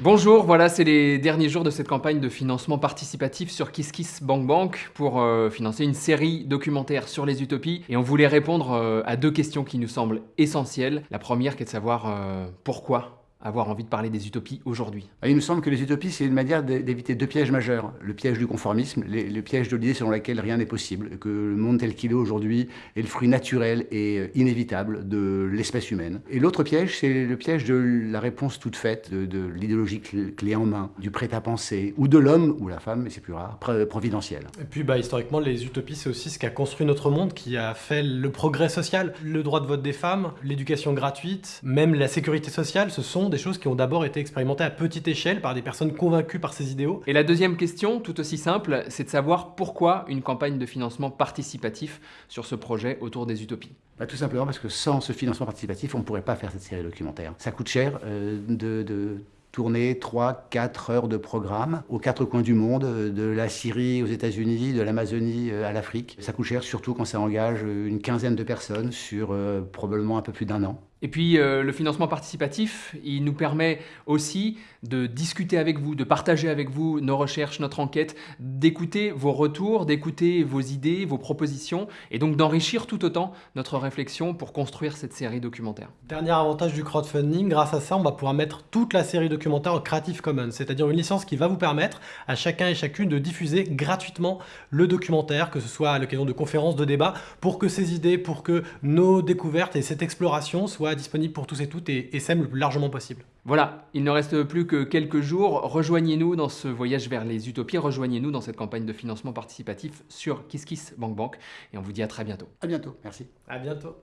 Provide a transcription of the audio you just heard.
Bonjour, voilà, c'est les derniers jours de cette campagne de financement participatif sur KissKissBankBank pour euh, financer une série documentaire sur les utopies. Et on voulait répondre euh, à deux questions qui nous semblent essentielles. La première qui est de savoir euh, pourquoi avoir envie de parler des utopies aujourd'hui Il nous semble que les utopies, c'est une manière d'éviter deux pièges majeurs. Le piège du conformisme, le piège de l'idée selon laquelle rien n'est possible, que le monde tel qu'il est aujourd'hui est le fruit naturel et euh, inévitable de l'espèce humaine. Et l'autre piège, c'est le piège de la réponse toute faite, de, l'idéologie clé en main, du prêt-à-penser, ou de l'homme, ou la femme, mais c'est plus rare, providentiel. Et puis bah, historiquement, les utopies, c'est aussi ce qui a construit notre monde, qui a fait le progrès social, le droit de vote des femmes, l'éducation gratuite, même la sécurité sociale, ce sont des choses qui ont d'abord été expérimentées à petite échelle par des personnes convaincues par ces idéaux. Et la deuxième question, tout aussi simple, c'est de savoir pourquoi une campagne de financement participatif sur ce projet autour des utopies. Bah, tout simplement parce que sans ce financement participatif, on ne pourrait pas faire cette série documentaire. Ça coûte cher euh, de, tourner 3-4 heures de programme aux quatre coins du monde, euh, de la Syrie aux États-Unis, de l'Amazonie euh, à l'Afrique. Ça coûte cher surtout quand ça engage une quinzaine de personnes sur probablement un peu plus d'un an. Et puis euh, le financement participatif, il nous permet aussi de discuter avec vous, de partager avec vous nos recherches, notre enquête, d'écouter vos retours, d'écouter vos idées, vos propositions, et donc d'enrichir tout autant notre réflexion pour construire cette série documentaire. Dernier avantage du crowdfunding, grâce à ça, on va pouvoir mettre toute la série documentaire en Creative Commons, c'est-à-dire une licence qui va vous permettre à chacun et chacune de diffuser gratuitement le documentaire, que ce soit à l'occasion de conférences, de débats, pour que ces idées, pour que nos découvertes et cette exploration soient disponible pour tous et toutes et, et le plus largement possible. Voilà, il ne reste plus que quelques jours. Rejoignez-nous dans ce voyage vers les utopies, rejoignez-nous dans cette campagne de financement participatif sur KissKissBankBank et on vous dit à très bientôt. À bientôt, merci. À bientôt.